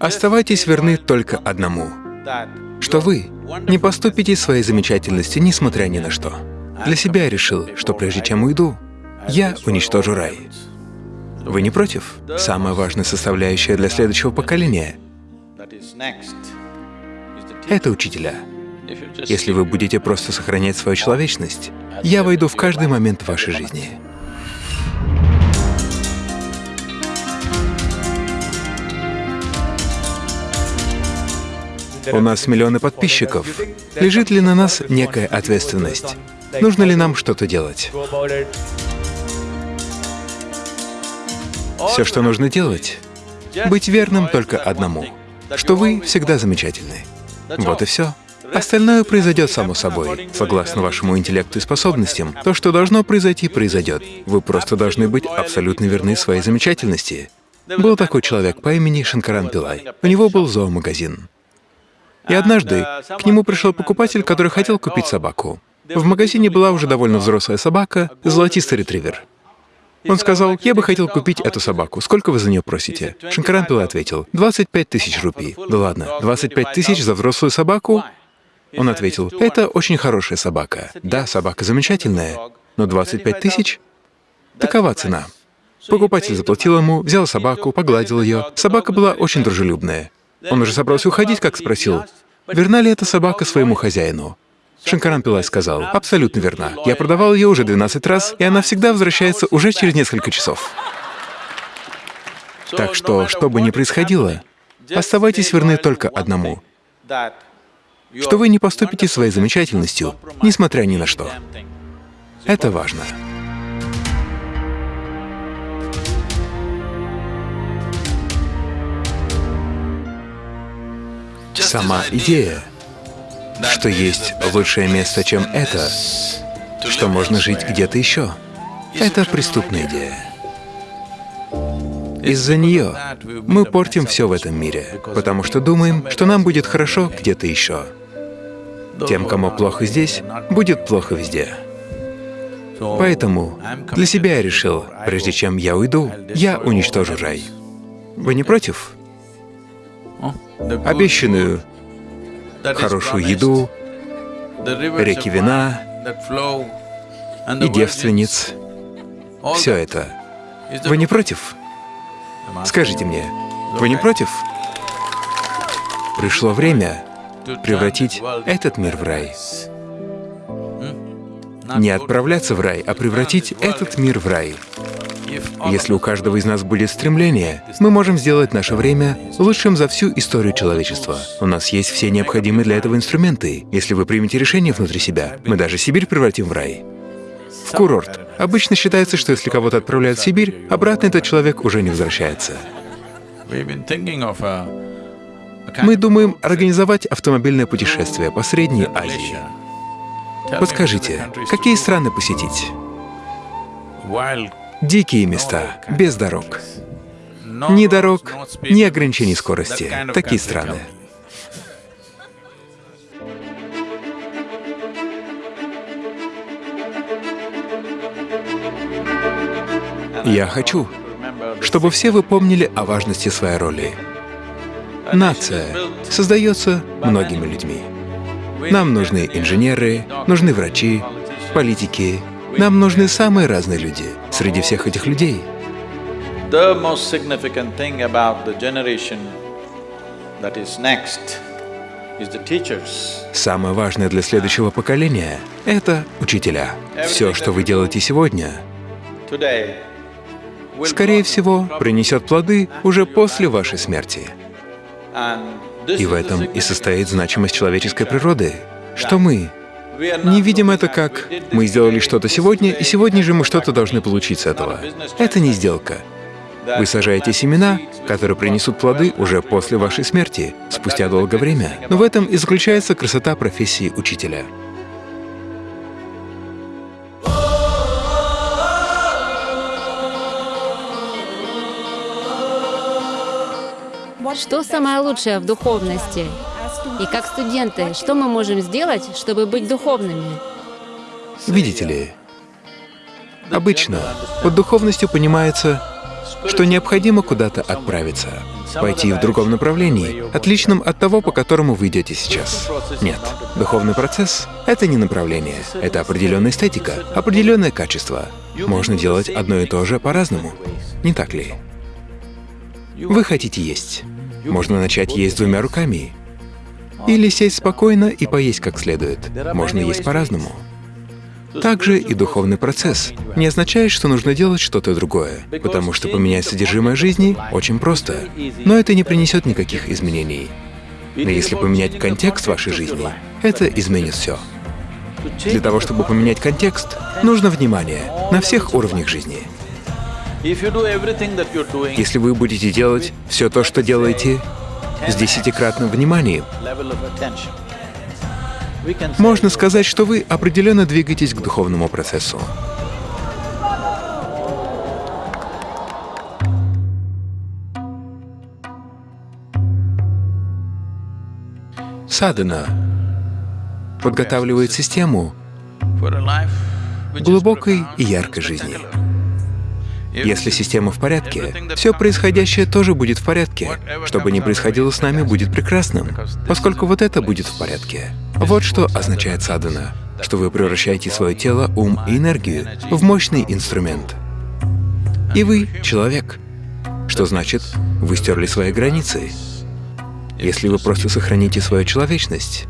Оставайтесь верны только одному, что вы не поступите своей замечательности, несмотря ни на что. Для себя я решил, что прежде чем уйду, я уничтожу рай. Вы не против? Самая важная составляющая для следующего поколения — это учителя. Если вы будете просто сохранять свою человечность, я войду в каждый момент вашей жизни. У нас миллионы подписчиков. Лежит ли на нас некая ответственность? Нужно ли нам что-то делать? Все, что нужно делать, быть верным только одному, что вы всегда замечательны. Вот и все. Остальное произойдет само собой. Согласно вашему интеллекту и способностям, то, что должно произойти, произойдет. Вы просто должны быть абсолютно верны своей замечательности. Был такой человек по имени Шанкаран Пилай. У него был зоомагазин. И однажды к нему пришел покупатель, который хотел купить собаку. В магазине была уже довольно взрослая собака, золотистый ретривер. Он сказал, я бы хотел купить эту собаку. Сколько вы за нее просите? Шанкаран Пилай ответил, 25 тысяч рупий. Да ладно, 25 тысяч за взрослую собаку? Он ответил, это очень хорошая собака. Да, собака замечательная, но 25 тысяч? Такова цена. Покупатель заплатил ему, взял собаку, погладил ее. Собака была очень дружелюбная. Он уже собрался уходить, как спросил, верна ли эта собака своему хозяину. Шанкаран Пилай сказал, абсолютно верна. Я продавал ее уже 12 раз, и она всегда возвращается уже через несколько часов. Так что, что бы ни происходило, оставайтесь верны только одному, что вы не поступите своей замечательностью, несмотря ни на что. Это важно. Сама идея, что есть лучшее место, чем это, что можно жить где-то еще, это преступная идея. Из-за нее мы портим все в этом мире, потому что думаем, что нам будет хорошо где-то еще. Тем, кому плохо здесь, будет плохо везде. Поэтому для себя я решил, прежде чем я уйду, я уничтожу рай. Вы не против? Обещанную хорошую еду, реки вина и девственниц. Все это. Вы не против? Скажите мне, вы не против? Пришло время превратить этот мир в рай. Не отправляться в рай, а превратить этот мир в рай. Если у каждого из нас будет стремление, мы можем сделать наше время лучшим за всю историю человечества. У нас есть все необходимые для этого инструменты. Если вы примете решение внутри себя, мы даже Сибирь превратим в рай. В курорт. Обычно считается, что если кого-то отправляют в Сибирь, обратно этот человек уже не возвращается. Мы думаем организовать автомобильное путешествие по Средней Азии. Подскажите, какие страны посетить? Дикие места, без дорог. Ни дорог, ни ограничений скорости. Такие страны. Я хочу, чтобы все вы помнили о важности своей роли. Нация создается многими людьми. Нам нужны инженеры, нужны врачи, политики. Нам нужны самые разные люди. Среди всех этих людей Самое важное для следующего поколения — это учителя. Все, что вы делаете сегодня, скорее всего, принесет плоды уже после вашей смерти. И в этом и состоит значимость человеческой природы, что мы не видим это как «мы сделали что-то сегодня, и сегодня же мы что-то должны получить с этого». Это не сделка. Вы сажаете семена, которые принесут плоды уже после вашей смерти, спустя долгое время. Но в этом и заключается красота профессии учителя. Что самое лучшее в духовности? И как студенты, что мы можем сделать, чтобы быть духовными? Видите ли, обычно под духовностью понимается, что необходимо куда-то отправиться. пойти в другом направлении, отличном от того, по которому вы идете сейчас. Нет, духовный процесс — это не направление, это определенная эстетика, определенное качество. Можно делать одно и то же по-разному, не так ли? Вы хотите есть. Можно начать есть двумя руками. Или сесть спокойно и поесть как следует. Можно есть по-разному. Также и духовный процесс не означает, что нужно делать что-то другое, потому что поменять содержимое жизни очень просто, но это не принесет никаких изменений. Но если поменять контекст вашей жизни, это изменит все. Для того, чтобы поменять контекст, нужно внимание на всех уровнях жизни. Если вы будете делать все то, что делаете, с десятикратным вниманием, можно сказать, что вы определенно двигаетесь к духовному процессу. Садана подготавливает систему глубокой и яркой жизни. Если система в порядке, все происходящее тоже будет в порядке. Что бы ни происходило с нами, будет прекрасным, поскольку вот это будет в порядке. Вот что означает садхана, что вы превращаете свое тело, ум и энергию в мощный инструмент. И вы — человек, что значит, вы стерли свои границы. Если вы просто сохраните свою человечность,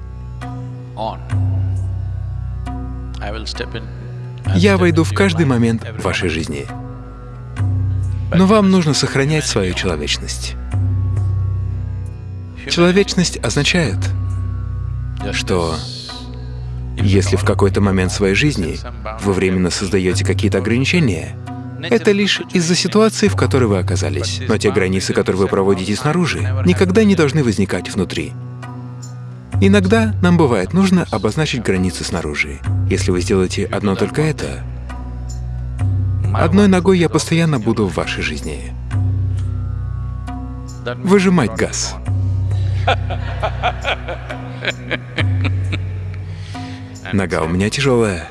я войду в каждый момент вашей жизни. Но вам нужно сохранять свою человечность. Человечность означает, что если в какой-то момент своей жизни вы временно создаете какие-то ограничения, это лишь из-за ситуации, в которой вы оказались. Но те границы, которые вы проводите снаружи, никогда не должны возникать внутри. Иногда нам бывает нужно обозначить границы снаружи. Если вы сделаете одно только это, Одной ногой я постоянно буду в вашей жизни. Выжимать газ. Нога у меня тяжелая.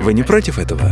Вы не против этого?